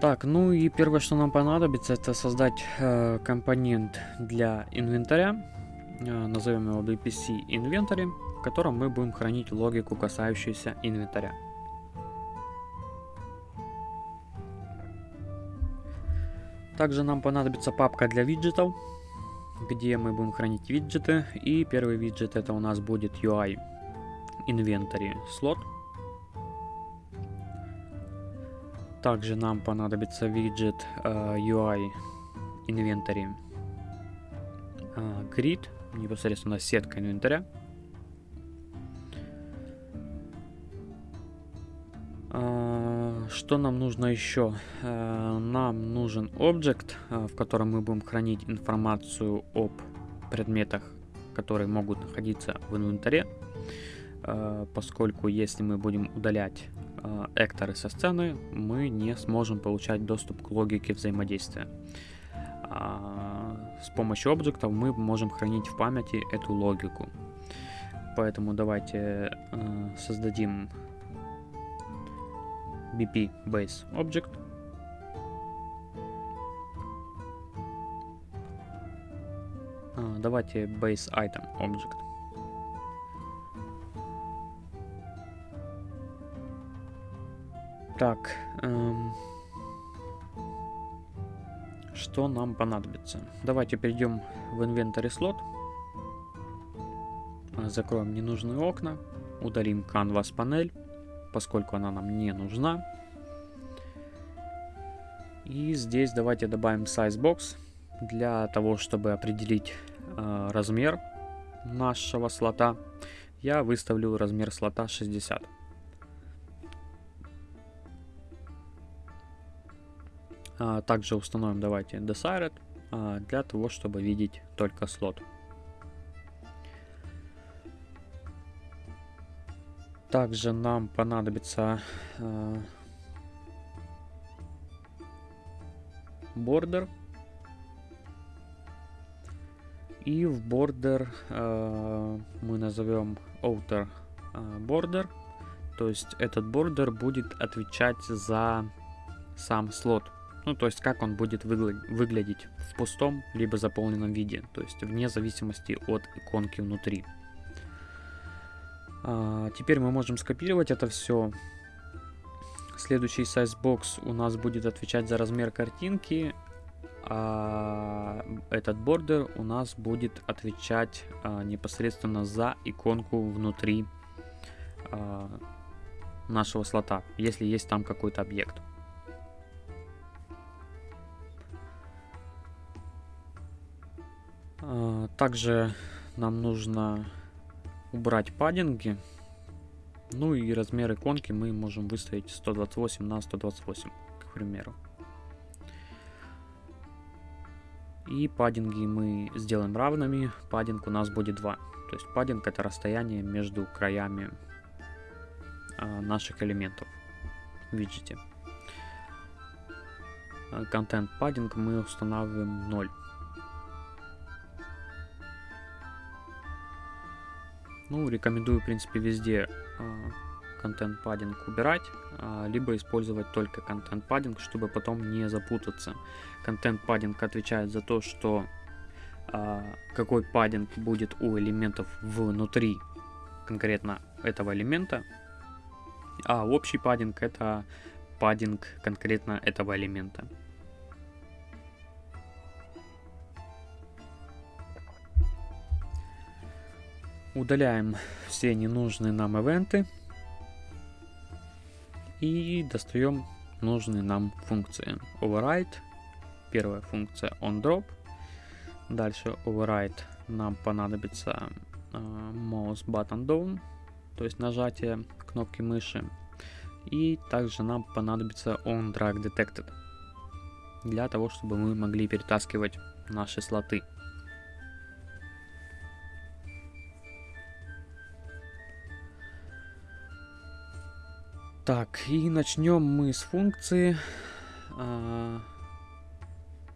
Так, ну и первое, что нам понадобится, это создать э, компонент для инвентаря. Э, назовем его BPC Inventory, в котором мы будем хранить логику, касающуюся инвентаря. Также нам понадобится папка для виджетов, где мы будем хранить виджеты. И первый виджет это у нас будет UI Inventory слот. Также нам понадобится виджет uh, UI Inventory uh, Grid, непосредственно сетка инвентаря. Uh, что нам нужно еще? Uh, нам нужен объект, uh, в котором мы будем хранить информацию об предметах, которые могут находиться в инвентаре, поскольку если мы будем удалять э, экторы со сцены, мы не сможем получать доступ к логике взаимодействия. А с помощью объектов мы можем хранить в памяти эту логику. Поэтому давайте э, создадим BP Base Object. А, давайте Base Item Object. Так, эм, что нам понадобится? Давайте перейдем в инвентарь слот. А, закроем ненужные окна. Удалим Canvas панель, поскольку она нам не нужна. И здесь давайте добавим size box для того, чтобы определить э, размер нашего слота. Я выставлю размер слота 60. Также установим давайте Desired а, для того, чтобы видеть только слот. Также нам понадобится а, border. И в border мы назовем outer border. То есть этот border будет отвечать за сам слот. Ну, то есть как он будет выглядеть в пустом либо заполненном виде, то есть вне зависимости от иконки внутри. А, теперь мы можем скопировать это все. Следующий sizebox у нас будет отвечать за размер картинки, а этот бордер у нас будет отвечать а, непосредственно за иконку внутри а, нашего слота, если есть там какой-то объект. Также нам нужно убрать паддинги. Ну и размер иконки мы можем выставить 128 на 128, к примеру. И паддинги мы сделаем равными. Паддинг у нас будет 2. То есть паддинг это расстояние между краями а, наших элементов в виджете. Контент паддинг мы устанавливаем 0. Ну, рекомендую, в принципе, везде контент паддинг убирать, а, либо использовать только контент паддинг, чтобы потом не запутаться. Контент паддинг отвечает за то, что а, какой паддинг будет у элементов внутри конкретно этого элемента, а общий паддинг это паддинг конкретно этого элемента. Удаляем все ненужные нам ивенты. И достаем нужные нам функции. Override. Первая функция onDrop. Дальше override нам понадобится uh, mouse button down, то есть нажатие кнопки мыши. И также нам понадобится onDrag detected для того, чтобы мы могли перетаскивать наши слоты. Так, и начнем мы с функции. А,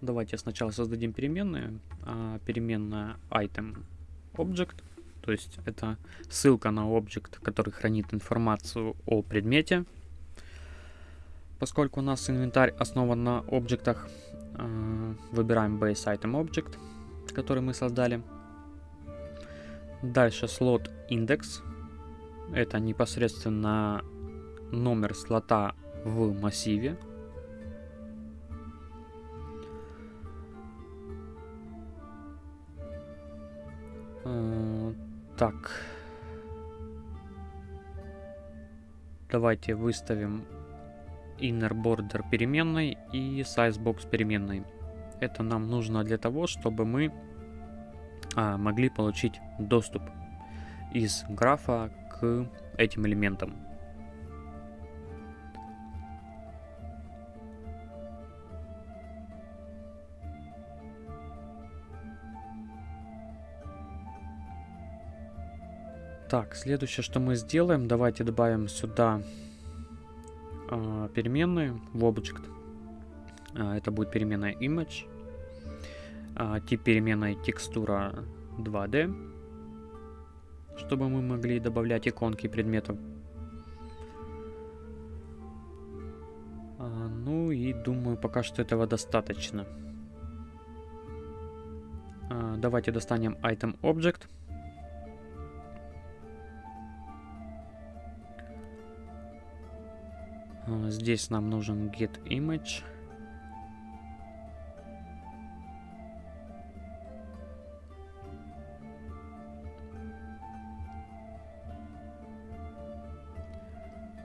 давайте сначала создадим переменную. А, переменная item object. То есть это ссылка на объект, который хранит информацию о предмете. поскольку у нас инвентарь основан на объектах, э, выбираем Base Item Object, который мы создали. Дальше слот индекс. Это непосредственно номер слота в массиве. Э, так. Давайте выставим inner border переменной и sizebox переменной. Это нам нужно для того, чтобы мы а, могли получить доступ из графа к этим элементам. Так, следующее, что мы сделаем, давайте добавим сюда э, переменные в Object. Э, это будет переменная image. Э, тип переменной текстура 2D. Чтобы мы могли добавлять иконки предметов. Э, ну и думаю, пока что этого достаточно. Э, давайте достанем item object. Здесь нам нужен get image.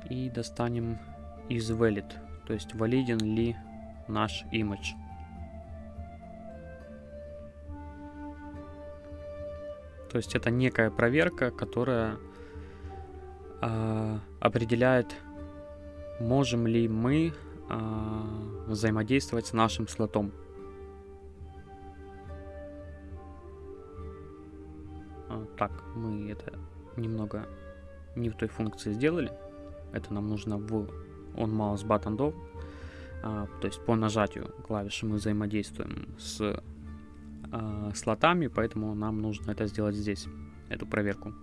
И достанем из valid, то есть валиден ли наш image. То есть это некая проверка, которая э, определяет можем ли мы э, взаимодействовать с нашим слотом. А, так, мы это немного не в той функции сделали. Это нам нужно в on mouse button do. А, то есть по нажатию клавиши мы взаимодействуем с а, слотами, поэтому нам нужно это сделать здесь, эту проверку.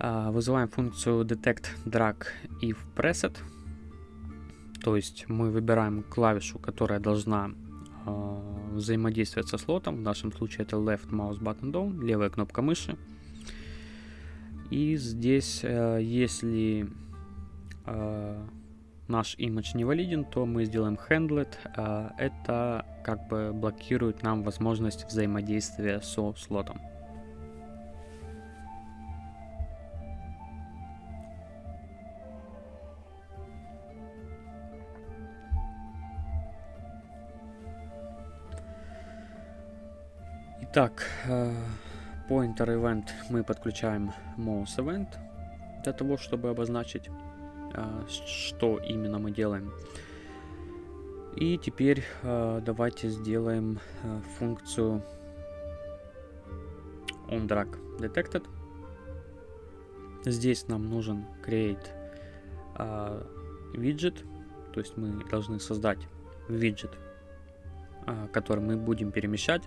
А, вызываем функцию detect drag if preset. То есть мы выбираем клавишу, которая должна э, взаимодействовать со слотом. В нашем случае это left mouse button down, левая кнопка мыши. И здесь, э, если э, наш image не валиден, то мы сделаем handlet. Э, это как бы блокирует нам возможность взаимодействия со слотом. Итак, э, pointer event мы подключаем mouse event для того, чтобы обозначить, э, что именно мы делаем. И теперь э, давайте сделаем функцию onDrag detected. Здесь нам нужен create widget, то есть мы должны создать виджет, который мы будем перемещать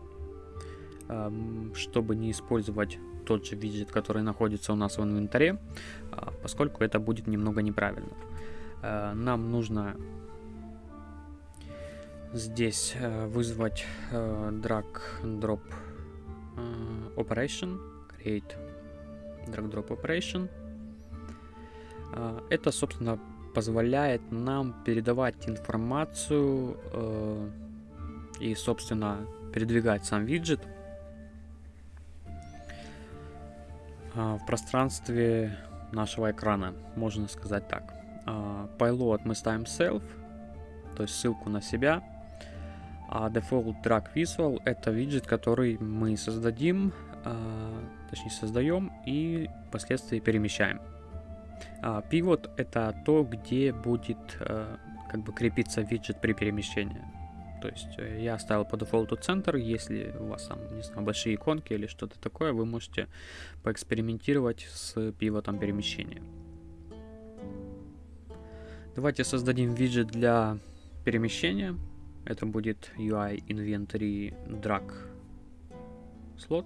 чтобы не использовать тот же виджет, который находится у нас в инвентаре, а, поскольку это будет немного неправильно. А, нам нужно здесь э, вызвать э, drag drop э, operation, create drag drop operation. Это, собственно, позволяет нам передавать информацию и, собственно, передвигать сам виджет в пространстве нашего экрана, можно сказать так. А, payload мы ставим self, то есть ссылку на себя. А default drag visual это виджет, который мы создадим, а, точнее создаем и впоследствии перемещаем. Pivot это то, где будет как бы крепиться виджет при перемещении. То есть э, я оставил по дефолту центр. Если у вас там, не знаю, большие иконки или что-то такое, вы можете поэкспериментировать с пивотом перемещения. Давайте создадим виджет для перемещения. Это будет UI Inventory Drag слот.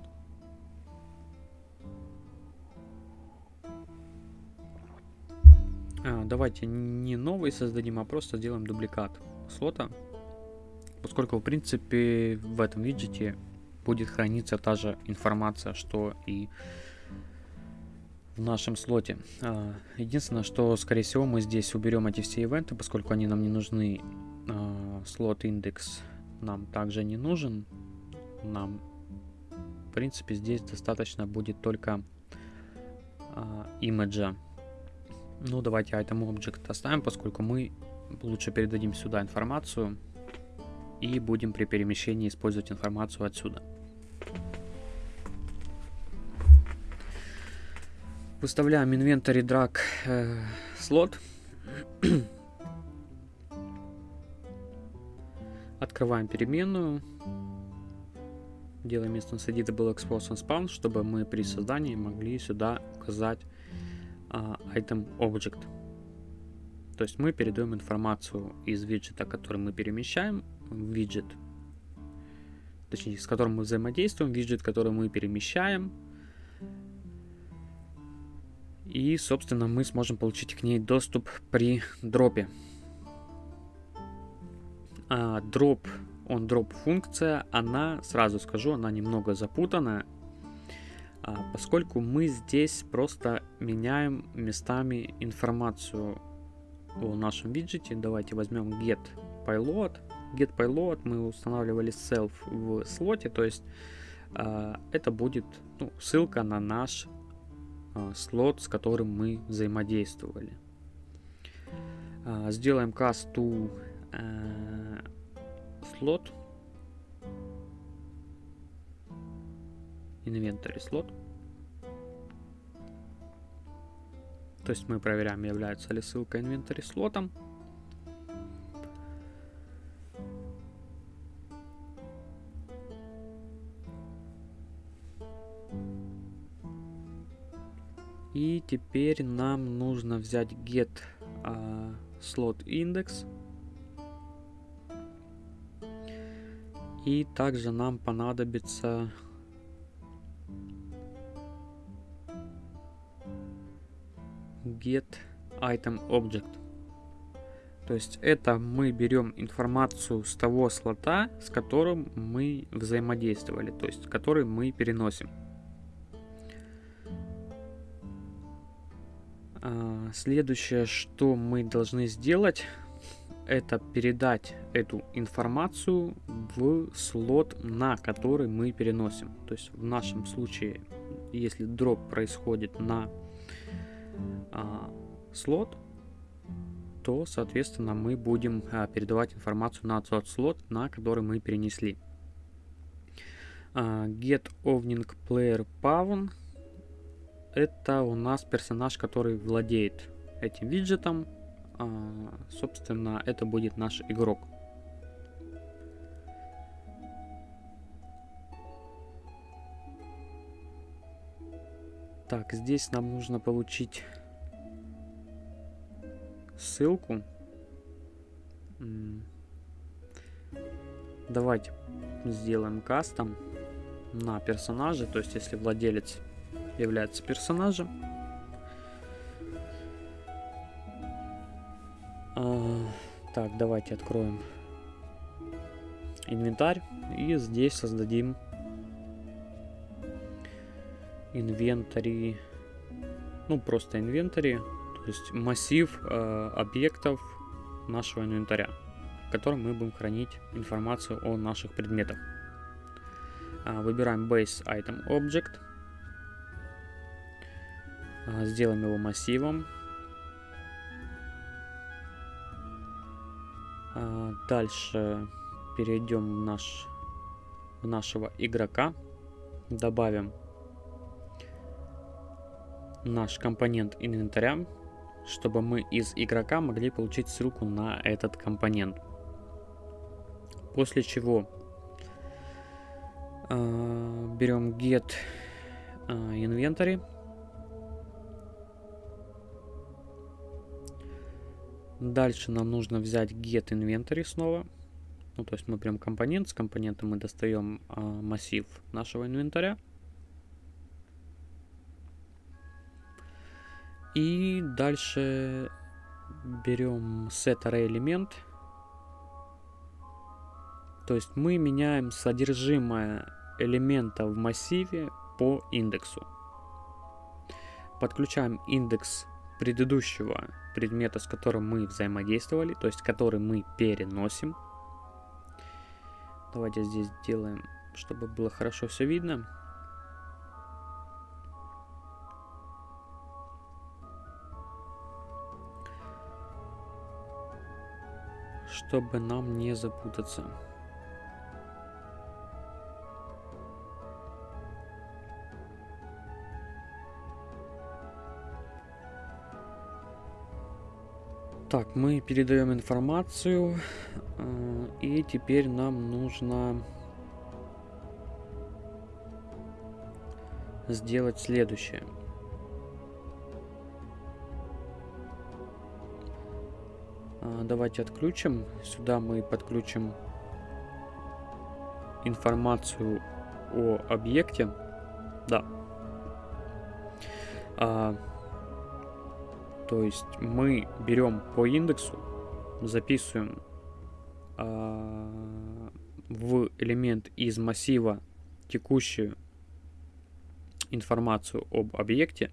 А, давайте не новый создадим, а просто сделаем дубликат слота, поскольку в принципе в этом виджете будет храниться та же информация, что и в нашем слоте. А, единственное, что скорее всего мы здесь уберем эти все ивенты, поскольку они нам не нужны. А, слот индекс нам также не нужен. Нам в принципе здесь достаточно будет только имиджа ну, давайте item object оставим, поскольку мы лучше передадим сюда информацию и будем при перемещении использовать информацию отсюда. Выставляем inventory drag э, слот. Открываем переменную. Делаем instance editable expose and spawn, чтобы мы при создании могли сюда указать а, item object. То есть мы передаем информацию из виджета, который мы перемещаем, виджет, точнее, с которым мы взаимодействуем, виджет, который мы перемещаем. И, собственно, мы сможем получить к ней доступ при дропе. А, дроп, он дроп функция, она, сразу скажу, она немного запутанная а, поскольку мы здесь просто меняем местами информацию о нашем виджете. Давайте возьмем get payload. Get payload мы устанавливали self в слоте, то есть а, это будет ну, ссылка на наш а, слот, с которым мы взаимодействовали. Сделаем cast to слот inventory слот. То есть мы проверяем, является ли ссылка inventory слотом. Теперь нам нужно взять get uh, slot index. И также нам понадобится get item object. То есть это мы берем информацию с того слота, с которым мы взаимодействовали, то есть который мы переносим. Следующее, что мы должны сделать, это передать эту информацию в слот, на который мы переносим. То есть в нашем случае, если дроп происходит на а, слот, то, соответственно, мы будем а, передавать информацию на тот слот, на который мы перенесли. А, get Owning Player Pawn это у нас персонаж, который владеет этим виджетом. А, собственно, это будет наш игрок. Так, здесь нам нужно получить ссылку. Давайте сделаем кастом на персонажа, то есть если владелец является персонажем. А, так, давайте откроем инвентарь и здесь создадим инвентарь, ну просто инвентарь, то есть массив э, объектов нашего инвентаря, в котором мы будем хранить информацию о наших предметах. А, выбираем Base Item Object, сделаем его массивом. А, дальше перейдем в, наш, в нашего игрока, добавим наш компонент инвентаря, чтобы мы из игрока могли получить ссылку на этот компонент. После чего э, берем get э, inventory. Дальше нам нужно взять get inventory снова. Ну, то есть мы прям компонент, с компонента мы достаем э, массив нашего инвентаря. И дальше берем set array элемент. То есть мы меняем содержимое элемента в массиве по индексу. Подключаем индекс предыдущего предмета, с которым мы взаимодействовали, то есть который мы переносим. Давайте здесь сделаем, чтобы было хорошо все видно. Чтобы нам не запутаться. Так, мы передаем информацию, э, и теперь нам нужно сделать следующее. Э, давайте отключим. Сюда мы подключим информацию о объекте. Да. То есть мы берем по индексу, записываем э, в элемент из массива текущую информацию об объекте,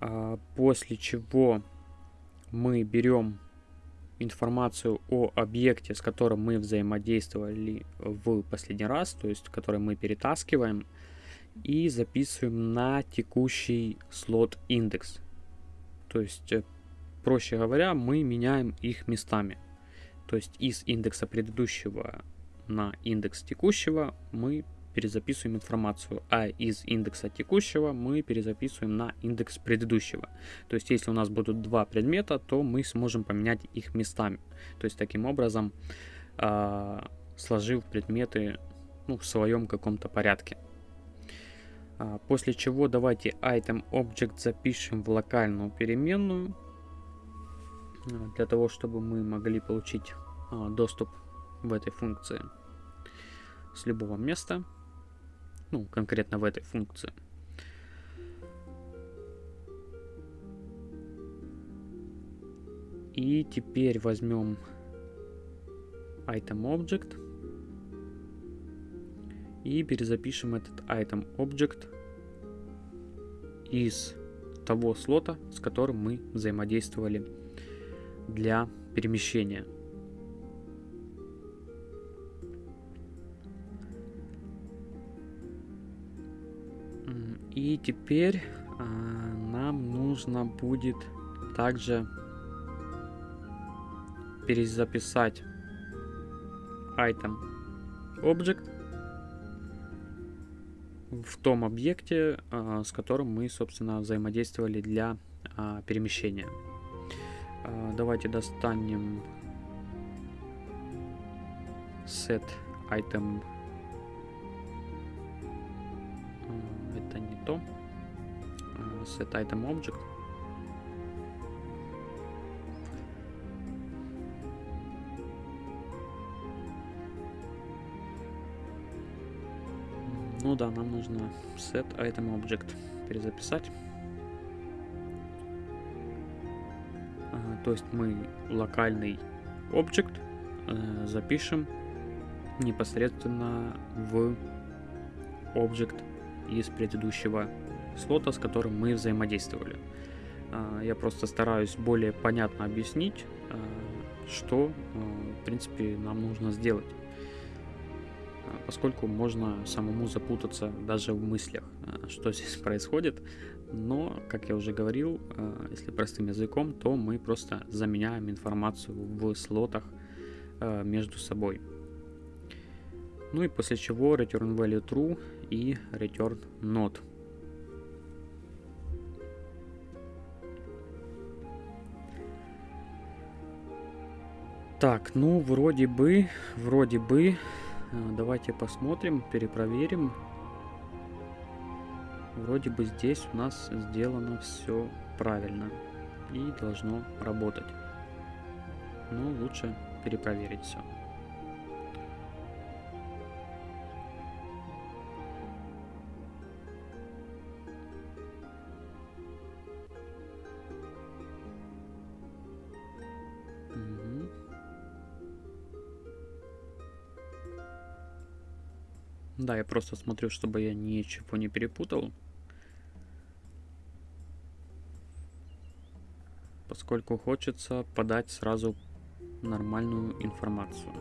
э, после чего мы берем информацию о объекте, с которым мы взаимодействовали в последний раз, то есть который мы перетаскиваем, и записываем на текущий слот индекс. То есть, э, проще говоря, мы меняем их местами. То есть из индекса предыдущего на индекс текущего мы перезаписываем информацию, а из индекса текущего мы перезаписываем на индекс предыдущего. То есть если у нас будут два предмета, то мы сможем поменять их местами. То есть таким образом, э, сложив предметы ну, в своем каком-то порядке. А, после чего давайте item object запишем в локальную переменную. А, для того, чтобы мы могли получить а, доступ в этой функции с любого места. Ну, конкретно в этой функции. И теперь возьмем item object и перезапишем этот item object из того слота, с которым мы взаимодействовали для перемещения. И теперь а, нам нужно будет также перезаписать item object в том объекте, а, с которым мы, собственно, взаимодействовали для а, перемещения. А, давайте достанем set item. Это не то. Set item object. Ну да, нам нужно set item object перезаписать. А, то есть мы локальный объект э, запишем непосредственно в объект из предыдущего слота, с которым мы взаимодействовали. А, я просто стараюсь более понятно объяснить, э, что, э, в принципе, нам нужно сделать поскольку можно самому запутаться даже в мыслях, э, что здесь происходит. Но, как я уже говорил, э, если простым языком, то мы просто заменяем информацию в слотах э, между собой. Ну и после чего return value true и return not. Так, ну вроде бы, вроде бы давайте посмотрим, перепроверим. Вроде бы здесь у нас сделано все правильно и должно работать. Но лучше перепроверить все. Да, я просто смотрю, чтобы я ничего не перепутал. Поскольку хочется подать сразу нормальную информацию.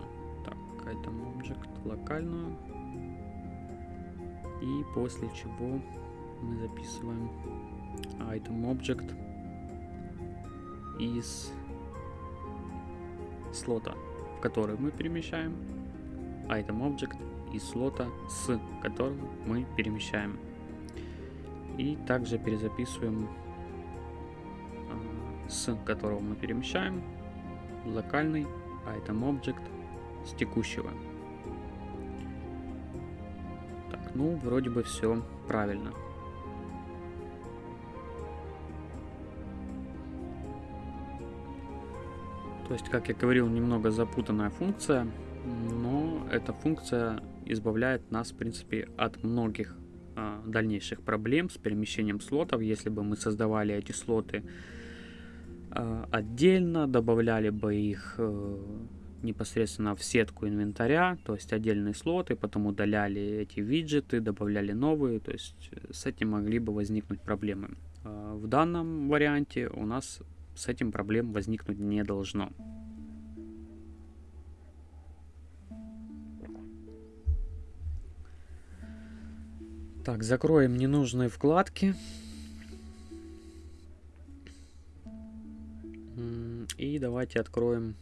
Так, item object локальную. И после чего мы записываем item object из слота, в который мы перемещаем, item object из слота, с которого мы перемещаем. И также перезаписываем а, с которого мы перемещаем локальный item object с текущего. Так, ну, вроде бы все правильно. То есть, как я говорил, немного запутанная функция, но эта функция избавляет нас, в принципе, от многих а, дальнейших проблем с перемещением слотов. Если бы мы создавали эти слоты а, отдельно, добавляли бы их э, непосредственно в сетку инвентаря, то есть отдельные слоты, потом удаляли эти виджеты, добавляли новые, то есть э, с этим могли бы возникнуть проблемы. А, в данном варианте у нас с этим проблем возникнуть не должно. Так, закроем ненужные вкладки. И давайте откроем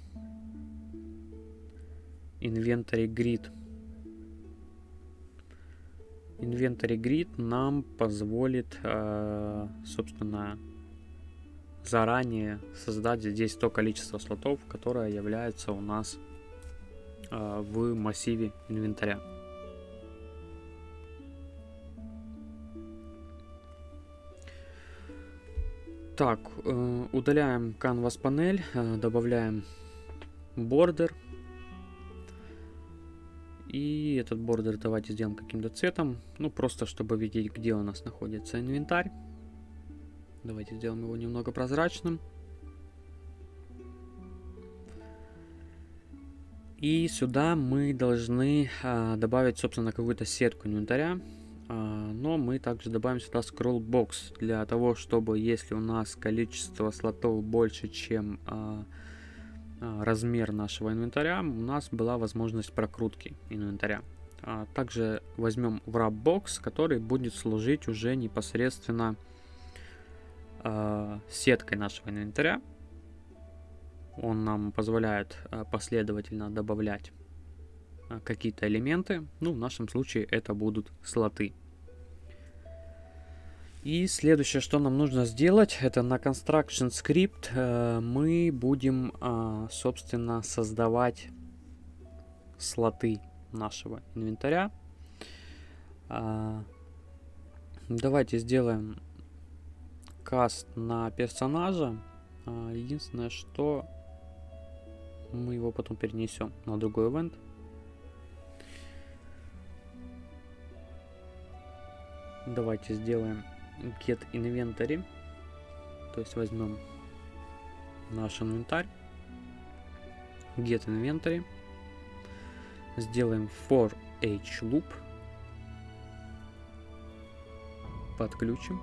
Inventory Grid. Inventory Grid нам позволит, э, собственно, заранее создать здесь то количество слотов, которое является у нас э, в массиве инвентаря. Так, э, удаляем Canvas панель, э, добавляем бордер. И этот бордер давайте сделаем каким-то цветом. Ну, просто чтобы видеть, где у нас находится инвентарь. Давайте сделаем его немного прозрачным. И сюда мы должны а, добавить, собственно, какую-то сетку инвентаря. А, но мы также добавим сюда scroll box для того, чтобы если у нас количество слотов больше, чем а, а, размер нашего инвентаря, у нас была возможность прокрутки инвентаря. Также возьмем wrap box, который будет служить уже непосредственно сеткой нашего инвентаря. Он нам позволяет последовательно добавлять какие-то элементы. Ну, в нашем случае это будут слоты. И следующее, что нам нужно сделать, это на Construction Script э, мы будем, э, собственно, создавать слоты нашего инвентаря. Э, давайте сделаем каст на персонажа. А, единственное, что мы его потом перенесем на другой ивент. Давайте сделаем get inventory. То есть возьмем наш инвентарь. Get inventory. Сделаем for h loop. Подключим.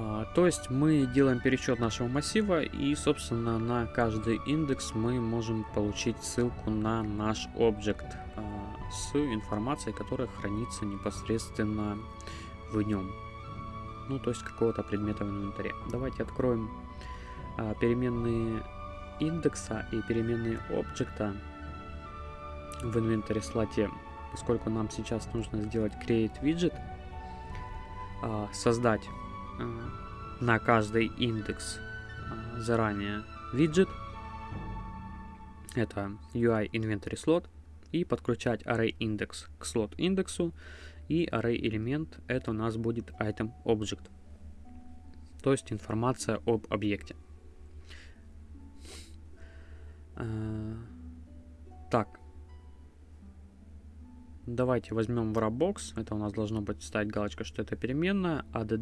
А, то есть мы делаем пересчет нашего массива и, собственно, на каждый индекс мы можем получить ссылку на наш объект а, с информацией, которая хранится непосредственно в нем. Ну, то есть какого-то предмета в инвентаре. Давайте откроем а, переменные индекса и переменные объекта в инвентаре слоте, поскольку нам сейчас нужно сделать create widget, создать Э, на каждый индекс э, заранее виджет. Это UI Inventory Slot. И подключать array index к slot индексу. И array элемент это у нас будет item object. То есть информация об объекте. Э, так. Давайте возьмем wrapbox. Это у нас должно быть ставить галочка, что это переменная. add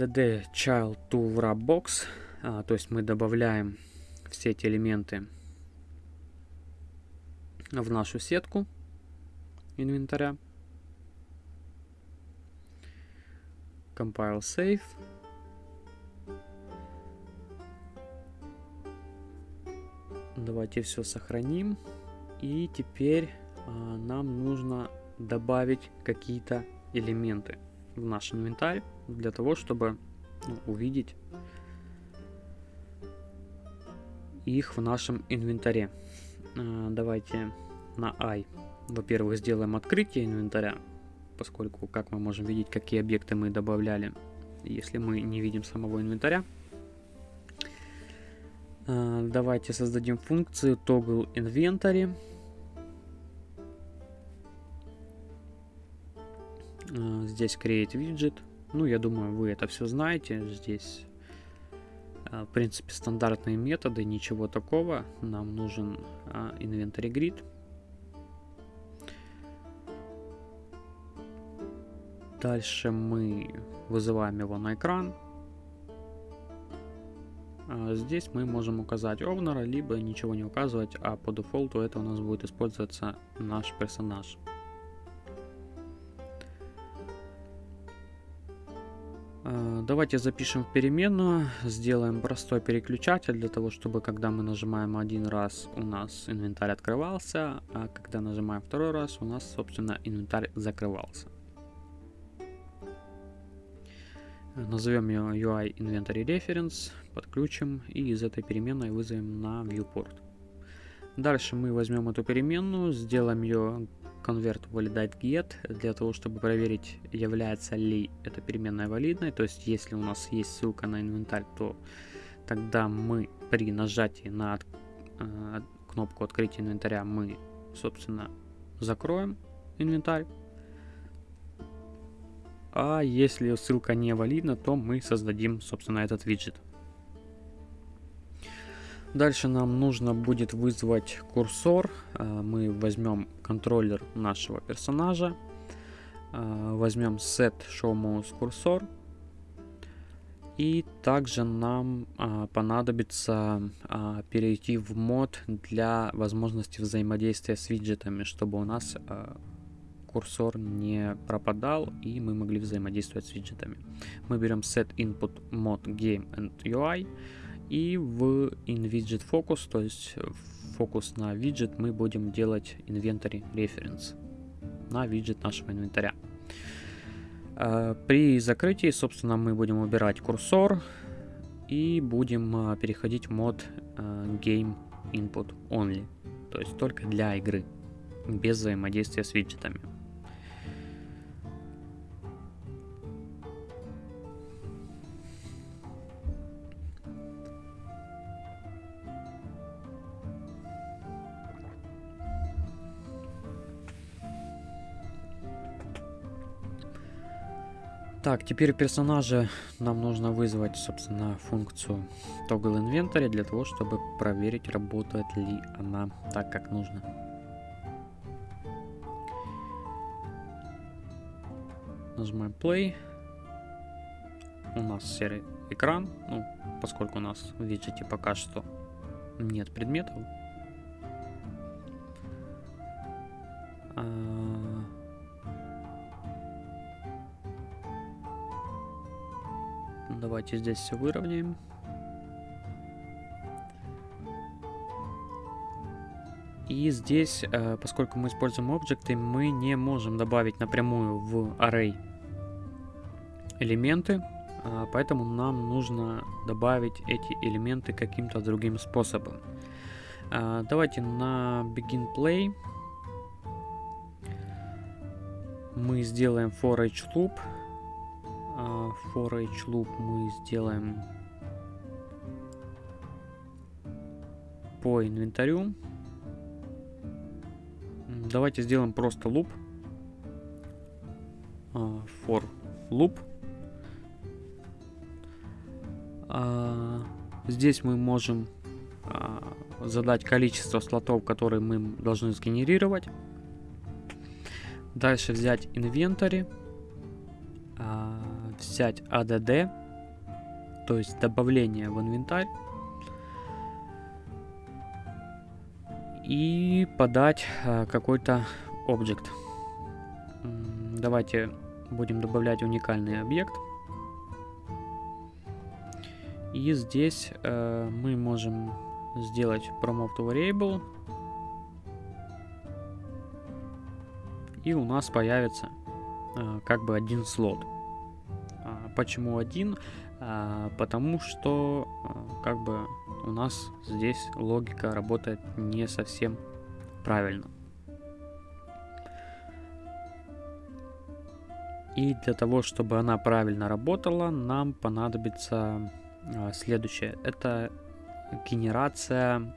add child to wrapbox, а, то есть мы добавляем все эти элементы в нашу сетку инвентаря. Compile Save. Давайте все сохраним. И теперь а, нам нужно добавить какие-то элементы в наш инвентарь для того, чтобы ну, увидеть их в нашем инвентаре. А, давайте на I, во-первых, сделаем открытие инвентаря, поскольку как мы можем видеть, какие объекты мы добавляли, если мы не видим самого инвентаря. А, давайте создадим функцию toggle inventory. А, здесь create widget. Ну, я думаю, вы это все знаете. Здесь, а, в принципе, стандартные методы, ничего такого. Нам нужен inventory grid. Дальше мы вызываем его на экран. А, здесь мы можем указать овнера, либо ничего не указывать, а по дефолту это у нас будет использоваться наш персонаж. А, давайте запишем в переменную, сделаем простой переключатель для того, чтобы когда мы нажимаем один раз у нас инвентарь открывался, а когда нажимаем второй раз у нас собственно инвентарь закрывался. Назовем ее UI Inventory Reference, подключим и из этой переменной вызовем на viewport. Дальше мы возьмем эту переменную, сделаем ее convert validate get для того, чтобы проверить, является ли эта переменная валидной. То есть, если у нас есть ссылка на инвентарь, то тогда мы при нажатии на э, кнопку открытия инвентаря мы, собственно, закроем инвентарь. А если ссылка не валидна, то мы создадим, собственно, этот виджет. Дальше нам нужно будет вызвать курсор. А, мы возьмем контроллер нашего персонажа. А, возьмем set showMouse курсор. И также нам а, понадобится перейти в мод для возможности взаимодействия с виджетами, чтобы у нас курсор не пропадал и мы могли взаимодействовать с виджетами. Мы берем set input mod game and UI и в InVidget Focus, то есть фокус на виджет, мы будем делать inventory reference на виджет нашего инвентаря. А, при закрытии, собственно, мы будем убирать курсор и будем а, переходить в мод а, Game Input Only, то есть только для игры, без взаимодействия с виджетами. Так, теперь персонажа нам нужно вызвать, собственно, функцию toggle inventory для того, чтобы проверить, работает ли она так, как нужно. Нажимаем play. У нас серый экран, ну, поскольку у нас в виджете пока что нет предметов. Давайте здесь все выровняем. И здесь, э, поскольку мы используем объекты, мы не можем добавить напрямую в array элементы, а, поэтому нам нужно добавить эти элементы каким-то другим способом. А, давайте на begin play мы сделаем for each loop for each loop мы сделаем по инвентарю. Давайте сделаем просто loop. For loop. А, здесь мы можем а, задать количество слотов, которые мы должны сгенерировать. Дальше взять инвентарь взять ADD, то есть добавление в инвентарь. и подать э, какой-то объект. Давайте будем добавлять уникальный объект. И здесь э, мы можем сделать promote variable. И у нас появится э, как бы один слот. Почему один? А, потому что а, как бы у нас здесь логика работает не совсем правильно. И для того, чтобы она правильно работала, нам понадобится а, следующее. Это генерация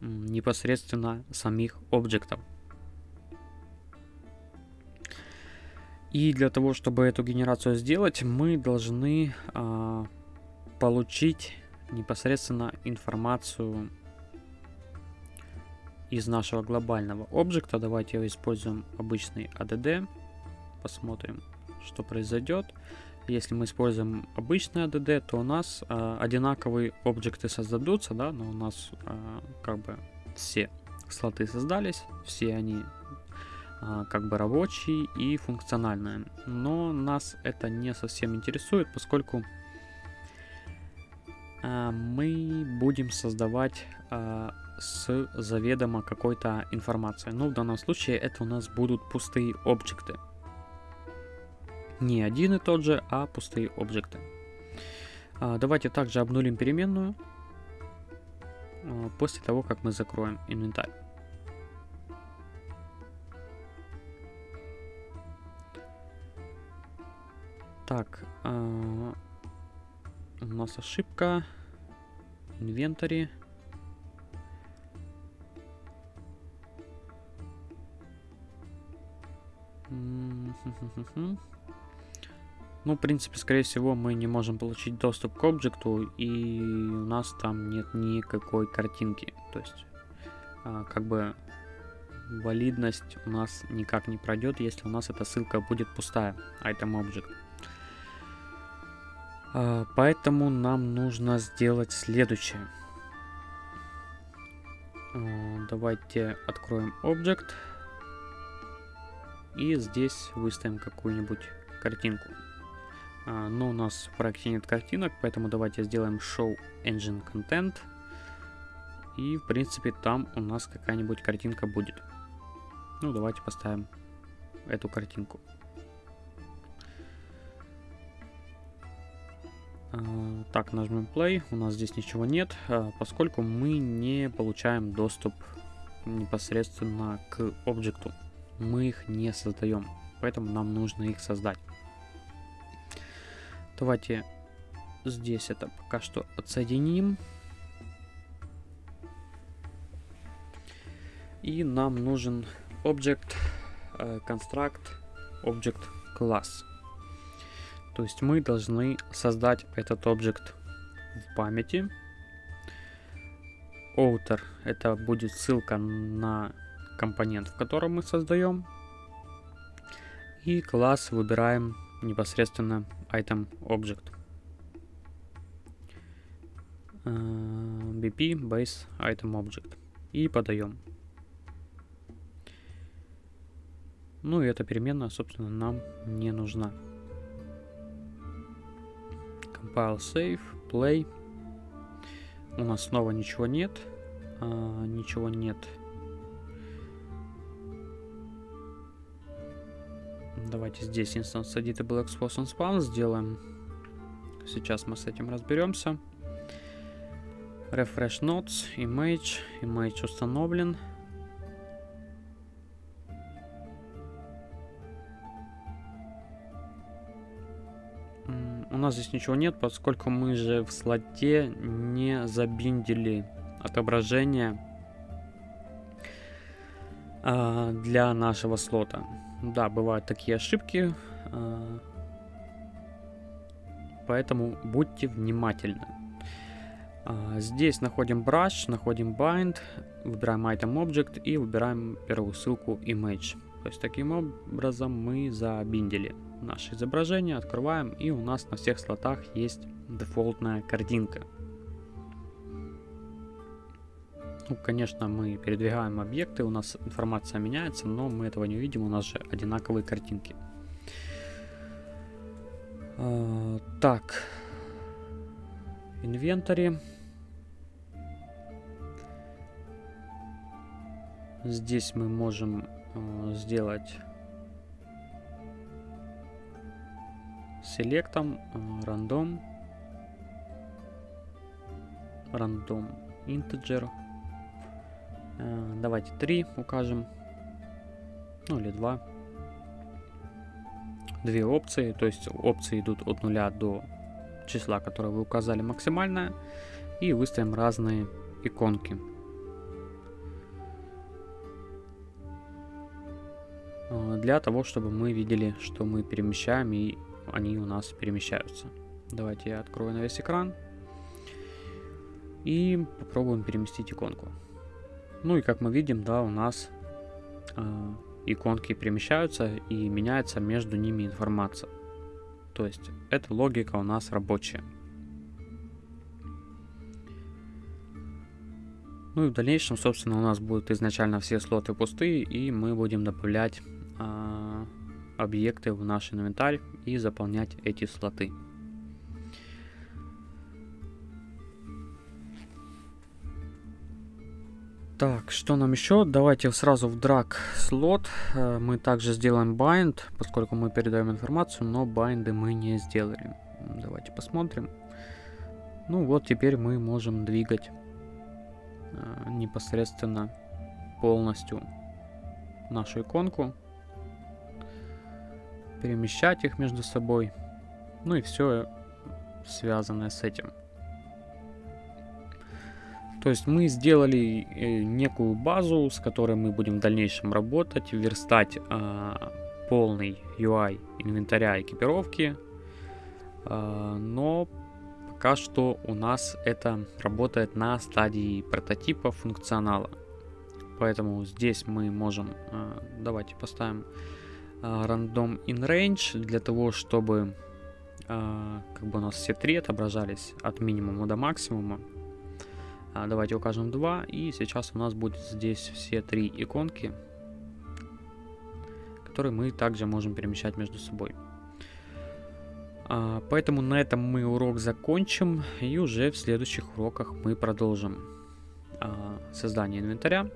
непосредственно самих объектов. И для того, чтобы эту генерацию сделать, мы должны э, получить непосредственно информацию из нашего глобального объекта. Давайте используем обычный ADD. Посмотрим, что произойдет. Если мы используем обычный ADD, то у нас э, одинаковые объекты создадутся, да, но у нас э, как бы все слоты создались, все они а, как бы рабочие и функциональные. Но нас это не совсем интересует, поскольку а, мы будем создавать а, с заведомо какой-то информацией. Ну, в данном случае это у нас будут пустые объекты. Не один и тот же, а пустые объекты. Давайте также обнулим переменную после того, как мы закроем инвентарь. Так, э, у нас ошибка. Инвентари. Ну, в принципе, скорее всего, мы не можем получить доступ к объекту, и у нас там нет никакой картинки. То есть, а, как бы, валидность у нас никак не пройдет, если у нас эта ссылка будет пустая, item object. А, поэтому нам нужно сделать следующее. А, давайте откроем Object. И здесь выставим какую-нибудь картинку. А, но у нас в проекте нет картинок, поэтому давайте сделаем Show Engine Content. И, в принципе, там у нас какая-нибудь картинка будет. Ну, давайте поставим эту картинку. Так, нажмем play, у нас здесь ничего нет, а, поскольку мы не получаем доступ непосредственно к объекту. Мы их не создаем, поэтому нам нужно их создать. Давайте здесь это пока что отсоединим. И нам нужен э, construct object class. То есть мы должны создать этот объект в памяти. Outer это будет ссылка на компонент, в котором мы создаем. И класс выбираем непосредственно item object. Э, BP base item object. И подаем. Ну и эта переменная, собственно, нам не нужна. Compile, Save, Play. У нас снова ничего нет. А, ничего нет. Давайте здесь instance editable expose and spawn сделаем. Сейчас мы с этим разберемся. Refresh notes, image, image установлен. Нас здесь ничего нет, поскольку мы же в слоте не забиндили отображение э, для нашего слота. Да, бывают такие ошибки, э, поэтому будьте внимательны. Э, здесь находим brush, находим bind, выбираем item object и выбираем первую ссылку image. То есть таким образом мы забиндили наше изображение, открываем, и у нас на всех слотах есть дефолтная картинка. Ну, конечно, мы передвигаем объекты, у нас информация меняется, но мы этого не увидим, у нас же одинаковые картинки. А, так, инвентарь. Здесь мы можем э, сделать селектом э, рандом. Рандом integer э, давайте 3 укажем. Ну или 2 две опции то есть опции идут от нуля до числа которое вы указали максимальное и выставим разные иконки. Э, для того чтобы мы видели что мы перемещаем и они у нас перемещаются. Давайте я открою на весь экран. И попробуем переместить иконку. Ну и как мы видим, да, у нас э, иконки перемещаются и меняется между ними информация. То есть эта логика у нас рабочая. Ну и в дальнейшем, собственно, у нас будут изначально все слоты пустые, и мы будем добавлять объекты в наш инвентарь и заполнять эти слоты. Так, что нам еще? Давайте сразу в drag слот. Э, мы также сделаем bind, поскольку мы передаем информацию, но байнды мы не сделали. Давайте посмотрим. Ну вот теперь мы можем двигать э, непосредственно полностью нашу иконку перемещать их между собой. Ну и все связанное с этим. То есть мы сделали э, некую базу, с которой мы будем в дальнейшем работать, верстать э, полный UI инвентаря экипировки. Э, но пока что у нас это работает на стадии прототипа функционала. Поэтому здесь мы можем, э, давайте поставим random in range для того, чтобы а, как бы у нас все три отображались от минимума до максимума. А, давайте укажем 2 и сейчас у нас будет здесь все три иконки, которые мы также можем перемещать между собой. Поэтому на этом мы урок закончим и уже в следующих уроках мы продолжим создание инвентаря.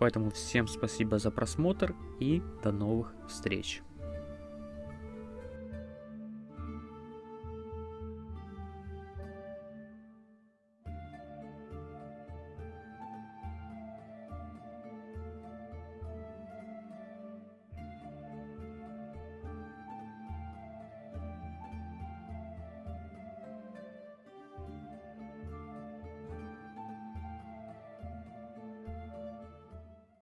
Поэтому всем спасибо за просмотр и до новых встреч.